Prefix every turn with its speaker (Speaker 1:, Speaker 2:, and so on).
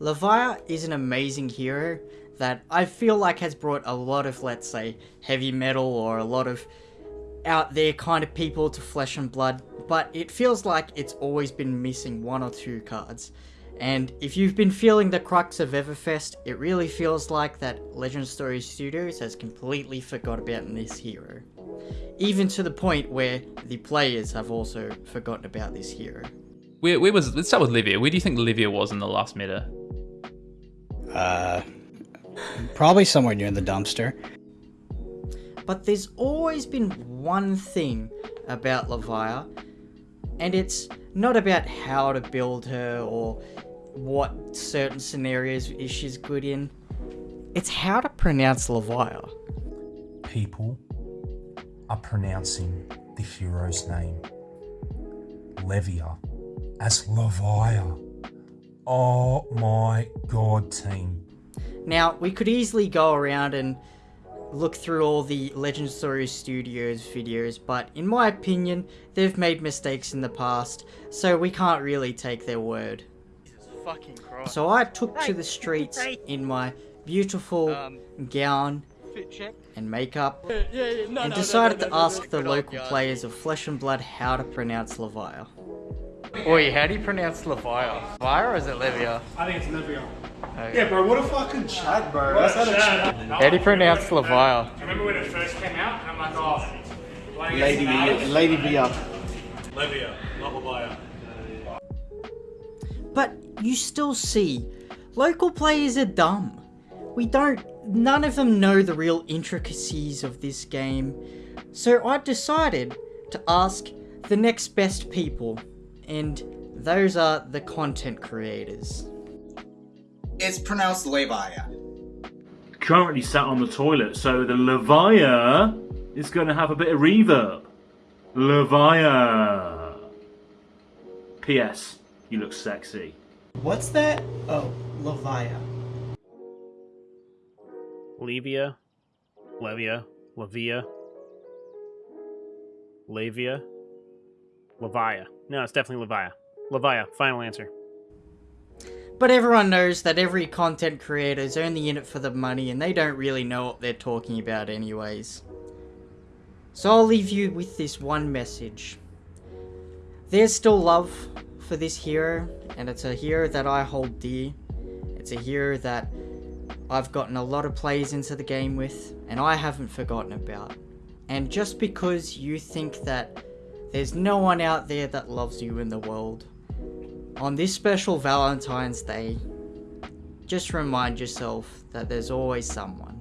Speaker 1: Levia is an amazing hero that I feel like has brought a lot of, let's say, heavy metal or a lot of out there kind of people to Flesh and Blood, but it feels like it's always been missing one or two cards. And if you've been feeling the crux of Everfest, it really feels like that Legend Story Studios has completely forgot about this hero. Even to the point where the players have also forgotten about this hero.
Speaker 2: Where, where was? Let's start with Livia. Where do you think Livia was in the last meta?
Speaker 3: Uh, probably somewhere near the dumpster.
Speaker 1: But there's always been one thing about Levia, and it's not about how to build her or what certain scenarios is she's good in. It's how to pronounce Levia.
Speaker 4: People are pronouncing the hero's name, Levia, as Levia. Oh my god, team.
Speaker 1: Now, we could easily go around and look through all the Legend Story Studios videos, but in my opinion, they've made mistakes in the past, so we can't really take their word. So I took to the streets in my beautiful
Speaker 5: Um,
Speaker 1: gown
Speaker 5: Fit check.
Speaker 1: and makeup,
Speaker 5: Yeah, yeah, yeah. No,
Speaker 1: and
Speaker 5: no,
Speaker 1: decided
Speaker 5: no,
Speaker 1: to
Speaker 5: no, no,
Speaker 1: ask
Speaker 5: no,
Speaker 1: the local players of Flesh and Blood how to pronounce Levia. Oi, how do you pronounce Levia? Levia or is it Levia?
Speaker 6: I think it's Livia.
Speaker 1: Okay.
Speaker 6: Yeah, bro, what a fucking chat, bro. That's how to chat.
Speaker 1: How do you pronounce Levia?
Speaker 6: I remember when it first came out, and I'm like, oh,
Speaker 5: Lady Via. Lady Via.
Speaker 6: Livia, not Levia.
Speaker 1: But you still see, local players are dumb. We don't, none of them know the real intricacies of this game. So I decided to ask the next best people, and those are the content creators.
Speaker 7: It's pronounced Levia.
Speaker 8: currently sat on the toilet, so the Levia is going to have a bit of reverb. Levia. P.S. You look sexy.
Speaker 9: What's that? Oh, Levia.
Speaker 10: Levia, Levia, Levia, Lavia, Levia. No, it's definitely Levia. Levia, final answer.
Speaker 1: But everyone knows that every content creator is only in it for the money and they don't really know what they're talking about anyways. So I'll leave you with this one message. There's still love for this hero, and it's a hero that I hold dear. It's a hero that I've gotten a lot of plays into the game with, and I haven't forgotten about. And just because you think that there's no one out there that loves you in the world, on this special Valentine's Day, just remind yourself that there's always someone.